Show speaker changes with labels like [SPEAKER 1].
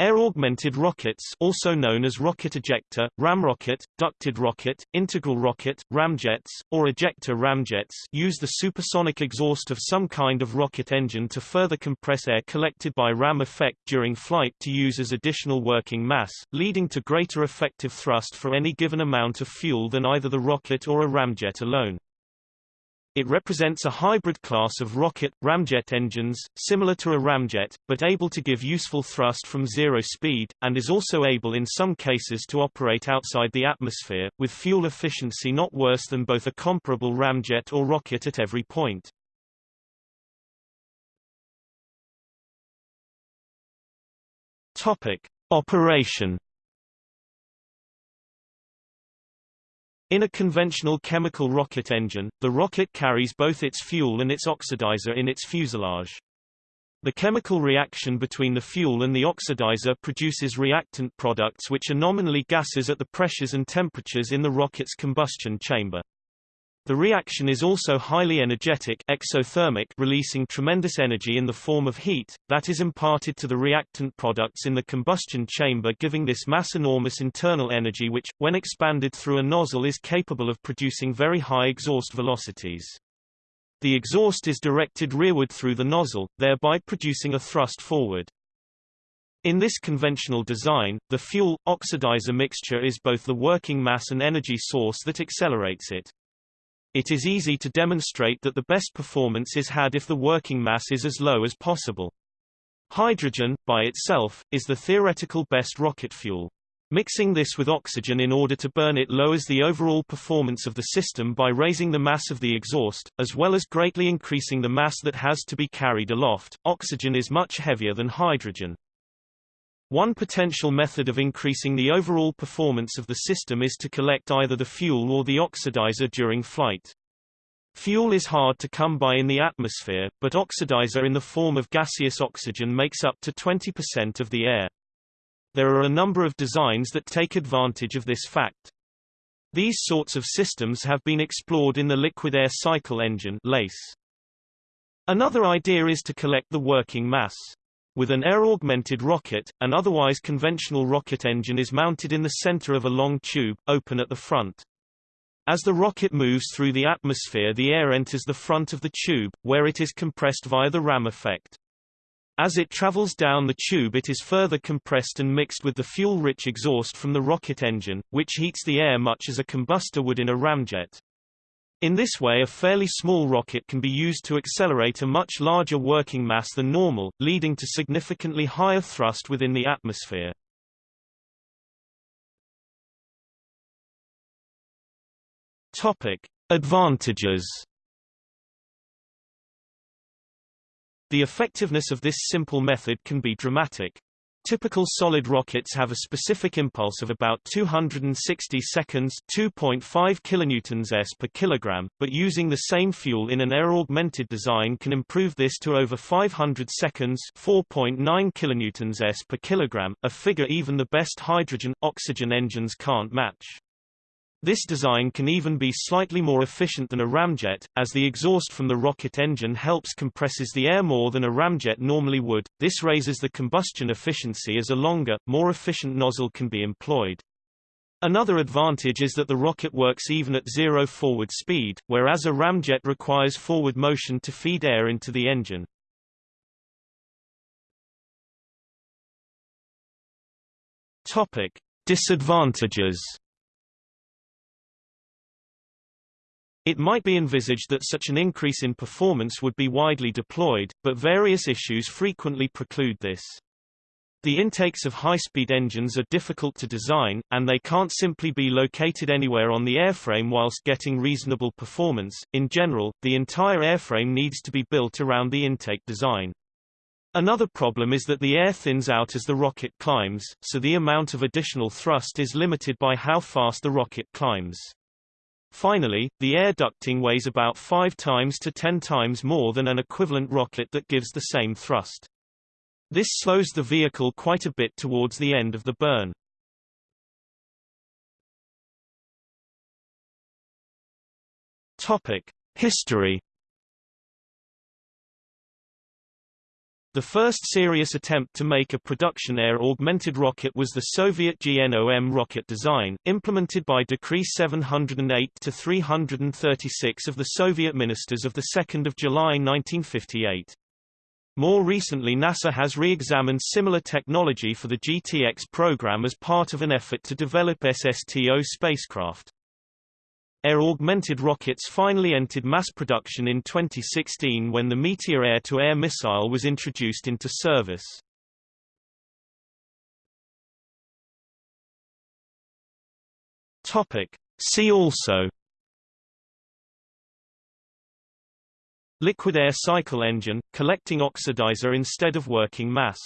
[SPEAKER 1] Air-augmented rockets also known as rocket ejector, ramrocket, ducted rocket, integral rocket, ramjets, or ejector ramjets use the supersonic exhaust of some kind of rocket engine to further compress air collected by ram effect during flight to use as additional working mass, leading to greater effective thrust for any given amount of fuel than either the rocket or a ramjet alone. It represents a hybrid class of rocket, ramjet engines, similar to a ramjet, but able to give useful thrust from zero speed, and is also able in some cases to operate outside the atmosphere, with fuel efficiency not worse than both a comparable ramjet or rocket at every point. Topic. Operation In a conventional chemical rocket engine, the rocket carries both its fuel and its oxidizer in its fuselage. The chemical reaction between the fuel and the oxidizer produces reactant products which are nominally gases at the pressures and temperatures in the rocket's combustion chamber. The reaction is also highly energetic exothermic releasing tremendous energy in the form of heat, that is imparted to the reactant products in the combustion chamber giving this mass enormous internal energy which, when expanded through a nozzle is capable of producing very high exhaust velocities. The exhaust is directed rearward through the nozzle, thereby producing a thrust forward. In this conventional design, the fuel-oxidizer mixture is both the working mass and energy source that accelerates it. It is easy to demonstrate that the best performance is had if the working mass is as low as possible. Hydrogen, by itself, is the theoretical best rocket fuel. Mixing this with oxygen in order to burn it lowers the overall performance of the system by raising the mass of the exhaust, as well as greatly increasing the mass that has to be carried aloft. Oxygen is much heavier than hydrogen. One potential method of increasing the overall performance of the system is to collect either the fuel or the oxidizer during flight. Fuel is hard to come by in the atmosphere, but oxidizer in the form of gaseous oxygen makes up to 20% of the air. There are a number of designs that take advantage of this fact. These sorts of systems have been explored in the liquid air cycle engine LACE. Another idea is to collect the working mass. With an air-augmented rocket, an otherwise conventional rocket engine is mounted in the center of a long tube, open at the front. As the rocket moves through the atmosphere the air enters the front of the tube, where it is compressed via the ram effect. As it travels down the tube it is further compressed and mixed with the fuel-rich exhaust from the rocket engine, which heats the air much as a combustor would in a ramjet. In this way a fairly small rocket can be used to accelerate a much larger working mass than normal, leading to significantly higher thrust within the atmosphere. Topic: Advantages The effectiveness of this simple method can be dramatic. Typical solid rockets have a specific impulse of about 260 seconds 2.5 kilonewtons s per kilogram, but using the same fuel in an air-augmented design can improve this to over 500 seconds 4.9 kilonewtons s per kilogram, a figure even the best hydrogen-oxygen engines can't match. This design can even be slightly more efficient than a ramjet, as the exhaust from the rocket engine helps compresses the air more than a ramjet normally would. This raises the combustion efficiency as a longer, more efficient nozzle can be employed. Another advantage is that the rocket works even at zero forward speed, whereas a ramjet requires forward motion to feed air into the engine. Topic: Disadvantages It might be envisaged that such an increase in performance would be widely deployed, but various issues frequently preclude this. The intakes of high-speed engines are difficult to design, and they can't simply be located anywhere on the airframe whilst getting reasonable performance. In general, the entire airframe needs to be built around the intake design. Another problem is that the air thins out as the rocket climbs, so the amount of additional thrust is limited by how fast the rocket climbs. Finally, the air ducting weighs about 5 times to 10 times more than an equivalent rocket that gives the same thrust. This slows the vehicle quite a bit towards the end of the burn. Topic: History The first serious attempt to make a production air-augmented rocket was the Soviet GNOM rocket design, implemented by Decree 708-336 of the Soviet ministers of 2 July 1958. More recently NASA has re-examined similar technology for the GTX program as part of an effort to develop SSTO spacecraft. Air-augmented rockets finally entered mass production in 2016 when the Meteor air-to-air -air missile was introduced into service. Topic. See also Liquid air cycle engine, collecting oxidizer instead of working mass